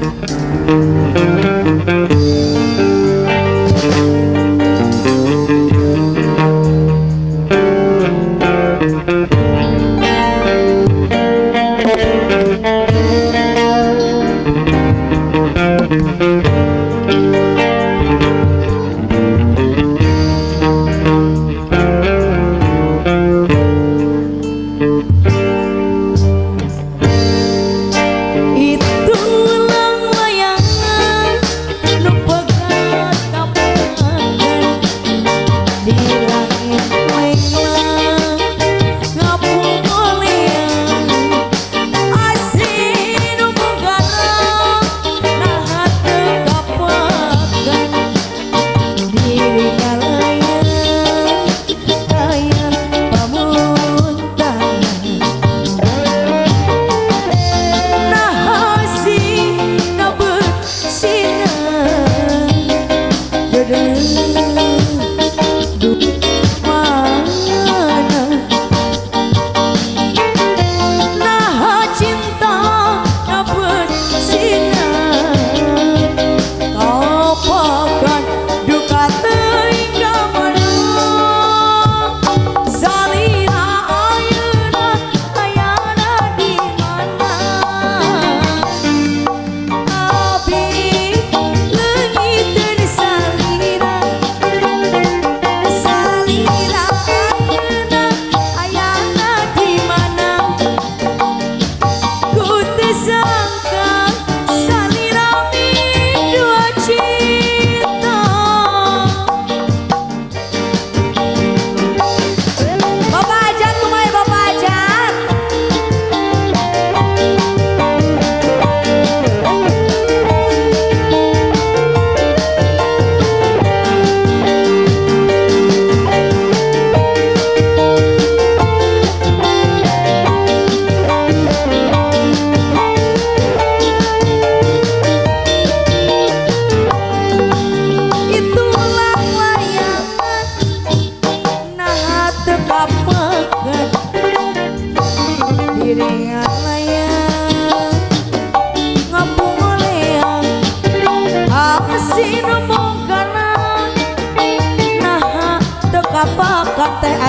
Música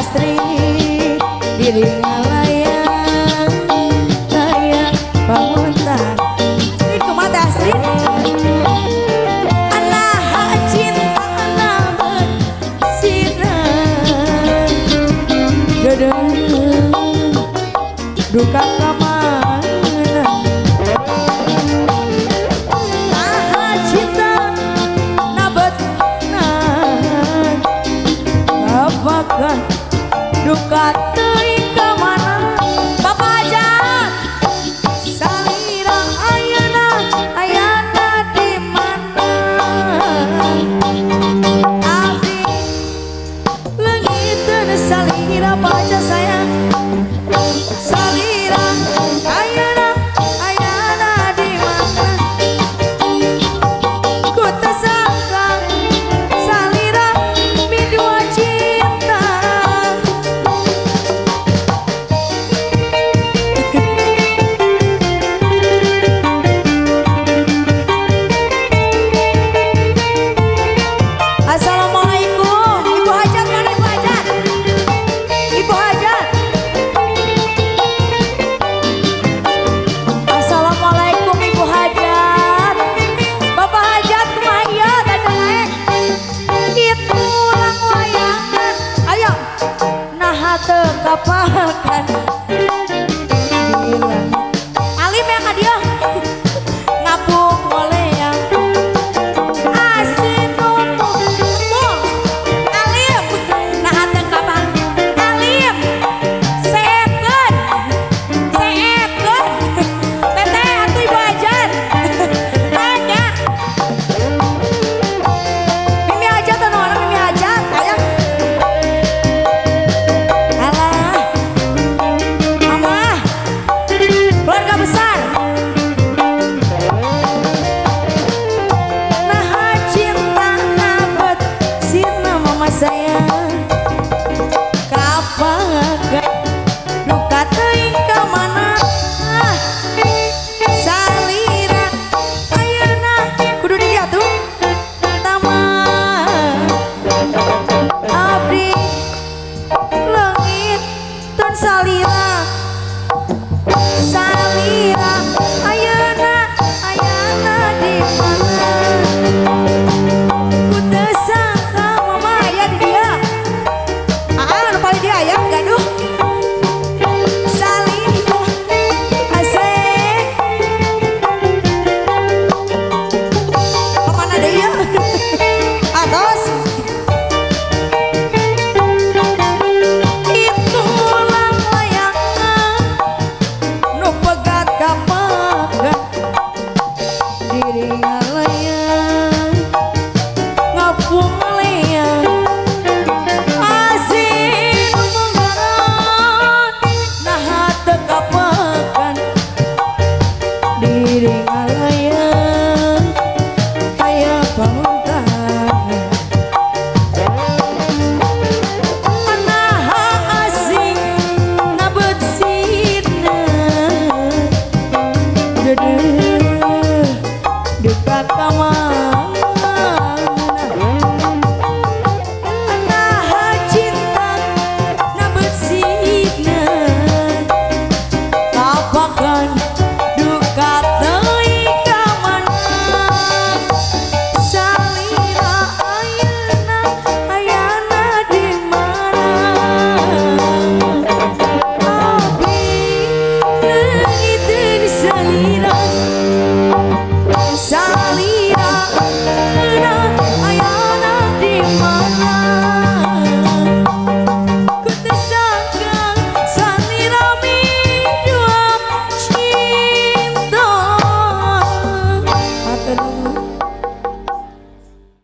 Astrid diri ngalayang anak cinta anak sinar dedeng duka kamana ah cinta nabet nan apakah duka